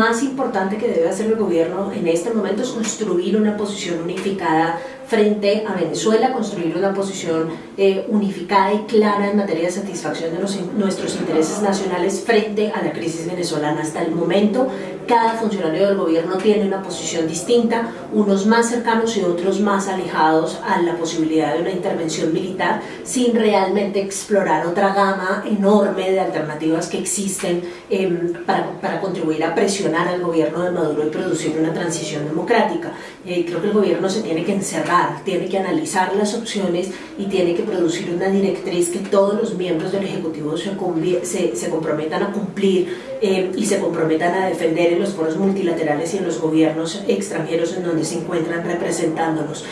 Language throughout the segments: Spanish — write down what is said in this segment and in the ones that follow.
más importante que debe hacer el gobierno en este momento es construir una posición unificada frente a Venezuela, construir una posición eh, unificada y clara en materia de satisfacción de nuestros intereses nacionales frente a la crisis venezolana. Hasta el momento, cada funcionario del gobierno tiene una posición distinta, unos más cercanos y otros más alejados a la posibilidad de una intervención militar, sin realmente explorar otra gama enorme de alternativas que existen em, para, para, contribuir a presionar al gobierno de Maduro y producir una transición democrática. Eh, creo que el gobierno se tiene que encerrar tiene que analizar las opciones y tiene que producir una directriz que todos los miembros del Ejecutivo se, se, comprometan a cumplir eh, y se comprometan a defender los foros multilaterales y en los gobiernos extranjeros en donde se encuentran representándonos.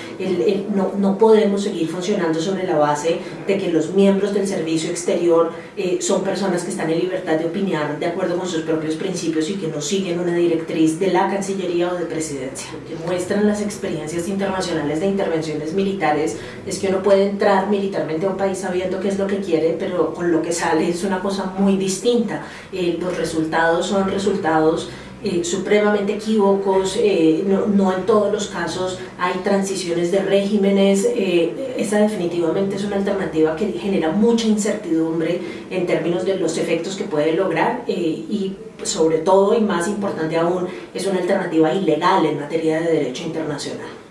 no, no, podemos seguir funcionando sobre la base de que los miembros del servicio exterior eh, son personas que están en libertad de opinar de acuerdo con sus propios principios y que no siguen una directriz de la Cancillería o de Presidencia. Que muestran las experiencias internacionales de intervenciones militares es que uno puede entrar militarmente a un país sabiendo qué es lo que quiere, pero con lo que sale es una cosa muy distinta. Eh, los resultados son resultados eh, supremamente equívocos, eh, no, no, en todos los casos hay transiciones de regímenes, eh, esa definitivamente es una alternativa que genera mucha incertidumbre en términos de los efectos que puede lograr y sobre todo y más importante aún es una alternativa ilegal en materia de derecho internacional.